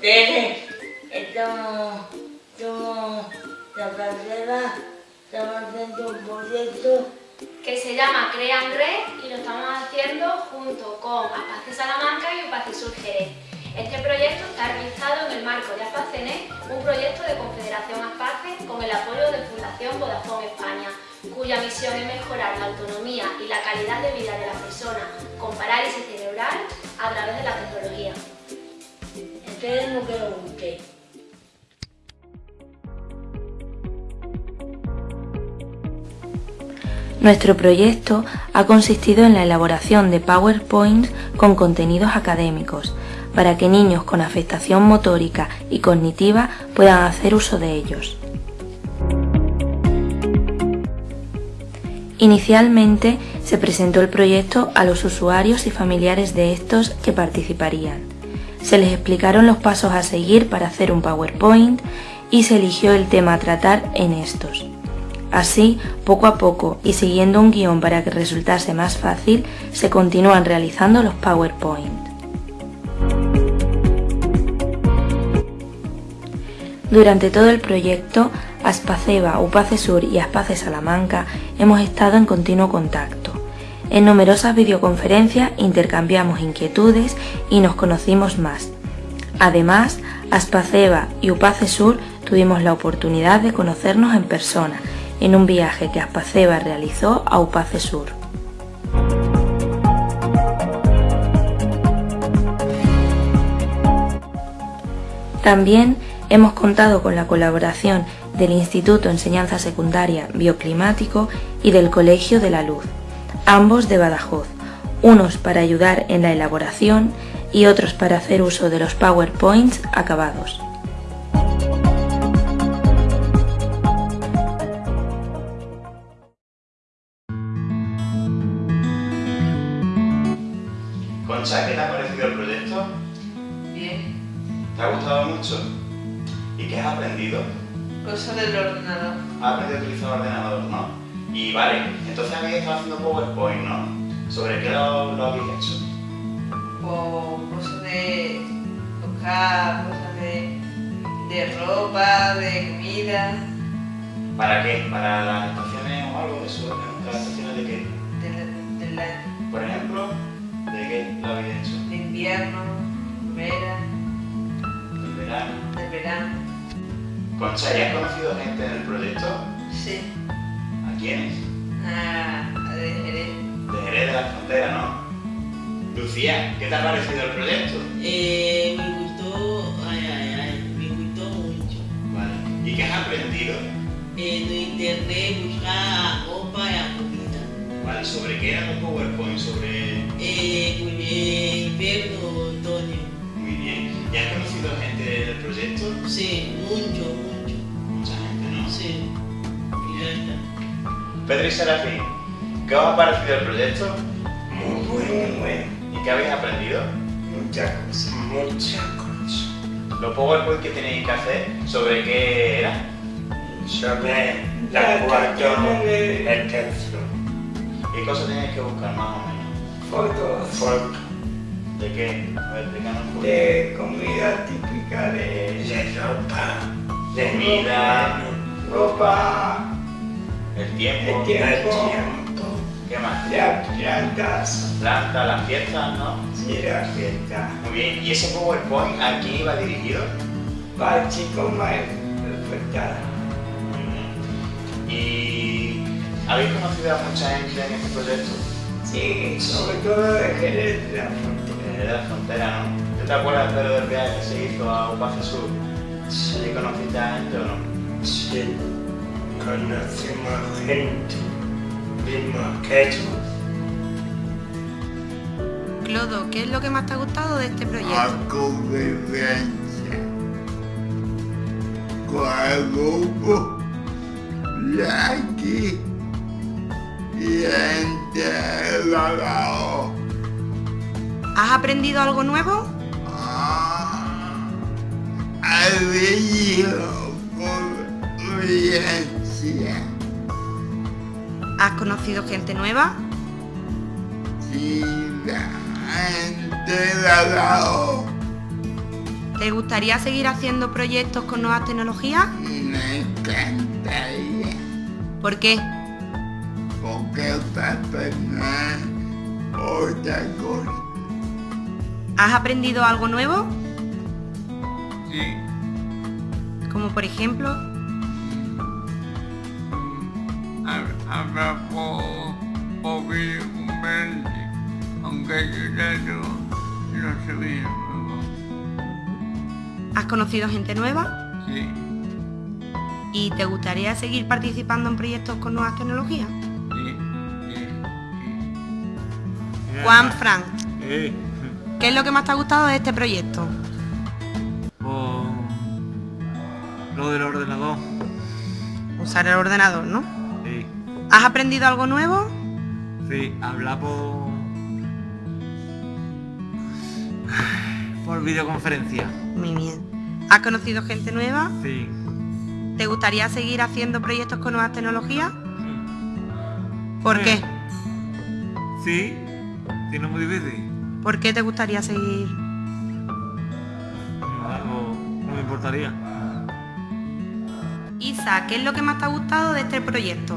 Tere. Estamos, somos la estamos haciendo un proyecto que se llama Crean Red y lo estamos haciendo junto con Aspace Salamanca y Upace Sur Jerez. Este proyecto está realizado en el marco de Aspacene, un proyecto de Confederación Aspace con el apoyo de Fundación Vodafone España, cuya misión es mejorar la autonomía y la calidad de vida de las personas con parálisis cerebral a través de la tecnología. Nuestro proyecto ha consistido en la elaboración de PowerPoints con contenidos académicos, para que niños con afectación motórica y cognitiva puedan hacer uso de ellos. Inicialmente se presentó el proyecto a los usuarios y familiares de estos que participarían. Se les explicaron los pasos a seguir para hacer un PowerPoint y se eligió el tema a tratar en estos. Así, poco a poco y siguiendo un guion para que resultase más fácil, se continúan realizando los PowerPoint. Durante todo el proyecto, Aspaceba, Upace Sur y Aspace Salamanca hemos estado en continuo contacto. En numerosas videoconferencias intercambiamos inquietudes y nos conocimos más. Además, Aspaceba y Upace Sur tuvimos la oportunidad de conocernos en persona en un viaje que Aspaceba realizó a Upace Sur. También hemos contado con la colaboración del Instituto Enseñanza Secundaria Bioclimático y del Colegio de la Luz, ambos de Badajoz, unos para ayudar en la elaboración y otros para hacer uso de los PowerPoints acabados. Concha, ¿qué te ha parecido el proyecto? Bien. ¿Te ha gustado mucho? ¿Y qué has aprendido? Cosa del ordenador. Has aprendido a utilizar el ordenador, ¿no? Y vale, entonces habéis estado haciendo PowerPoint, ¿no? ¿Sobre qué lo, lo habéis hecho? O cosas de buscar, cosas de, de ropa, de comida, ¿Para qué? ¿Para las estaciones o algo de eso? ¿Las estaciones de qué? de, la- de la- Por ejemplo, ¿de qué lo habéis hecho? de invierno, primavera, ¿Del verano? del verano. Concha, ¿y has conocido gente en el proyecto? Sí. ¿A quiénes? A, a de Jerez. De Jerez de la Frontera, ¿no? Lucía, ¿qué te ha parecido el proyecto? Eh, me gustó, ay, ay, ay, me gustó mucho. Vale. ¿Y qué has aprendido? En internet buscar ropa y la comida. Vale, ¿sobre qué era tu PowerPoint? Sobre... Eh, con el invierno, otoño. Muy bien. ¿Y has conocido gente del proyecto? Sí, mucho, mucho. Mucha gente, ¿no? Sí. Pedro y Serafín, ¿qué os ha parecido el proyecto? Muy bueno, muy bueno. ¿Y qué habéis aprendido? Muchas cosas, muchas cosas. Los PowerPoint que tenéis que hacer, ¿sobre qué era? Sobre la ecuación del tercio. ¿Qué cosas tenéis que buscar más o menos? Fotos. Fotos ¿De qué? A ver, explícanos un poco. de comida típica de, de ropa. De Comida. Ropa. El tiempo. El tiempo. ¿Qué más? Las plantas. Planta, las fiestas, ¿no? Y las fiestas. Muy bien. ¿Y ese PowerPoint a quién iba dirigido? Para chicos más afectados. ¿Y habéis conocido a mucha gente en este proyecto? Sí, sobre todo de Jerez de la Frontera. Desde la frontera, ¿no? ¿Tú te acuerdas, Pedro, del viaje que se hizo a Upace Sur? ¿Sí conociste a gente o no? Sí, conocimos gente. Vimos aquello. Clodo, ¿qué es lo que más te ha gustado de este proyecto? a convivencia con el grupo de aquí y entre la lado. ¿Has aprendido algo nuevo? Ah, he vivido ¿Has conocido gente nueva? la gente de lado ¿Te gustaría seguir haciendo proyectos con nuevas tecnologías? Me encantaría. ¿Por qué? Porque aprender otra cosa. ¿Has aprendido algo nuevo? Sí. Como por ejemplo, Habla por, por videoconferencia, aunque yo ya no, no sé bien. ¿has conocido gente nueva? Sí, ¿Y te gustaría seguir participando en proyectos con nuevas tecnologías? sí, sí, sí. Juan Fran, Eh, ¿qué es lo que más te ha gustado de este proyecto? por lo del ordenador. Usar el ordenador, ¿no? Sí, ¿Has aprendido algo nuevo? sí, habla por... por videoconferencia. Muy bien. ¿Has conocido gente nueva? Sí. ¿Te gustaría seguir haciendo proyectos con nuevas tecnologías? Mm. ¿Por Sí. qué? Sí, si no es muy difícil. ¿Por qué te gustaría seguir? Algo no me importaría. Isa, ¿qué es lo que más te ha gustado de este proyecto?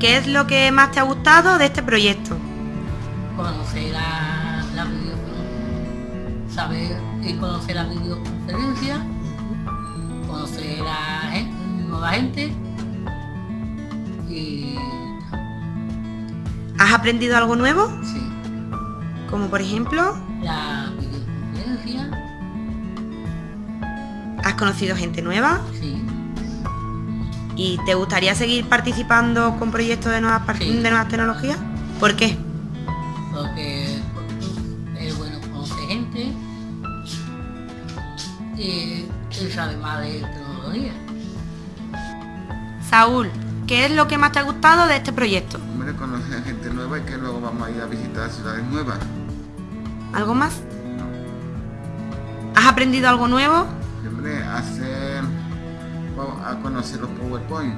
¿qué es lo que más te ha gustado de este proyecto? conocer la, la video, saber y conocer la videoconferencia, conocer a nueva gente y ¿Has aprendido algo nuevo? sí, Como por ejemplo, la videoconferencia, ¿has conocido gente nueva? sí, ¿Y te gustaría seguir participando con proyectos de nuevas, Sí. de nuevas tecnologías? ¿Por qué? porque es bueno conocer gente y, y saber más de tecnología. Saúl, ¿qué es lo que más te ha gustado de este proyecto? Hombre, conocer gente nueva y que luego vamos a ir a visitar ciudades nuevas. ¿Algo más? ¿Has aprendido algo nuevo? Hombre, hacer... a conocer los PowerPoint.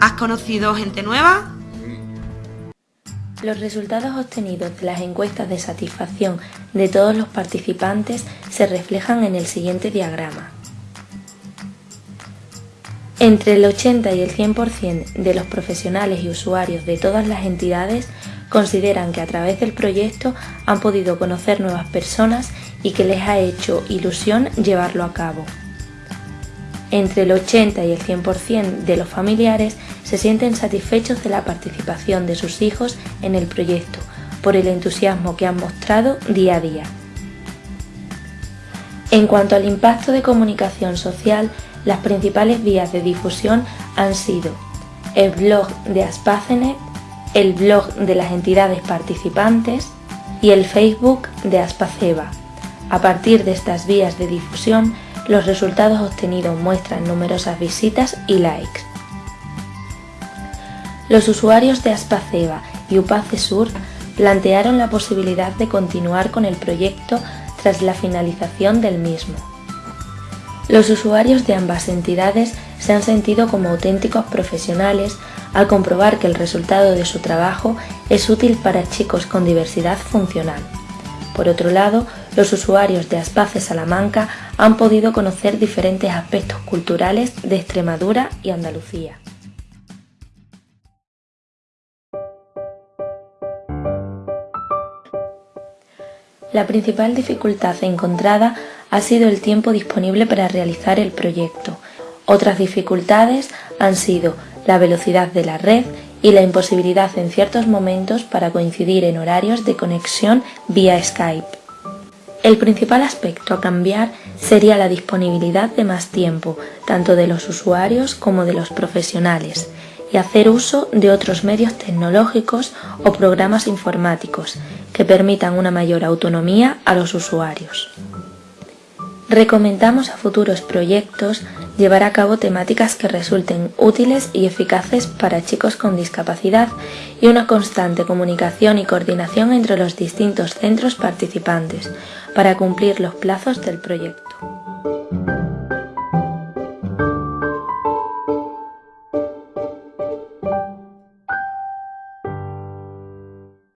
¿Has conocido gente nueva? Sí. Los resultados obtenidos de las encuestas de satisfacción de todos los participantes se reflejan en el siguiente diagrama. Entre el 80 y el 100% de los profesionales y usuarios de todas las entidades consideran que a través del proyecto han podido conocer nuevas personas y que les ha hecho ilusión llevarlo a cabo. Entre el 80 y el 100% de los familiares se sienten satisfechos de la participación de sus hijos en el proyecto por el entusiasmo que han mostrado día a día. En cuanto al impacto de comunicación social, las principales vías de difusión han sido el blog de Aspacenet, el blog de las entidades participantes y el Facebook de Aspaceba. A partir de estas vías de difusión, los resultados obtenidos muestran numerosas visitas y likes. Los usuarios de Aspaceba y Upace Sur plantearon la posibilidad de continuar con el proyecto tras la finalización del mismo. Los usuarios de ambas entidades se han sentido como auténticos profesionales al comprobar que el resultado de su trabajo es útil para chicos con diversidad funcional. Por otro lado, los usuarios de Aspace Salamanca han podido conocer diferentes aspectos culturales de Extremadura y Andalucía. La principal dificultad encontrada ha sido el tiempo disponible para realizar el proyecto. Otras dificultades han sido la velocidad de la red y la imposibilidad en ciertos momentos para coincidir en horarios de conexión vía Skype. El principal aspecto a cambiar sería la disponibilidad de más tiempo, tanto de los usuarios como de los profesionales, y hacer uso de otros medios tecnológicos o programas informáticos que permitan una mayor autonomía a los usuarios. Recomendamos a futuros proyectos llevar a cabo temáticas que resulten útiles y eficaces para chicos con discapacidad y una constante comunicación y coordinación entre los distintos centros participantes para cumplir los plazos del proyecto.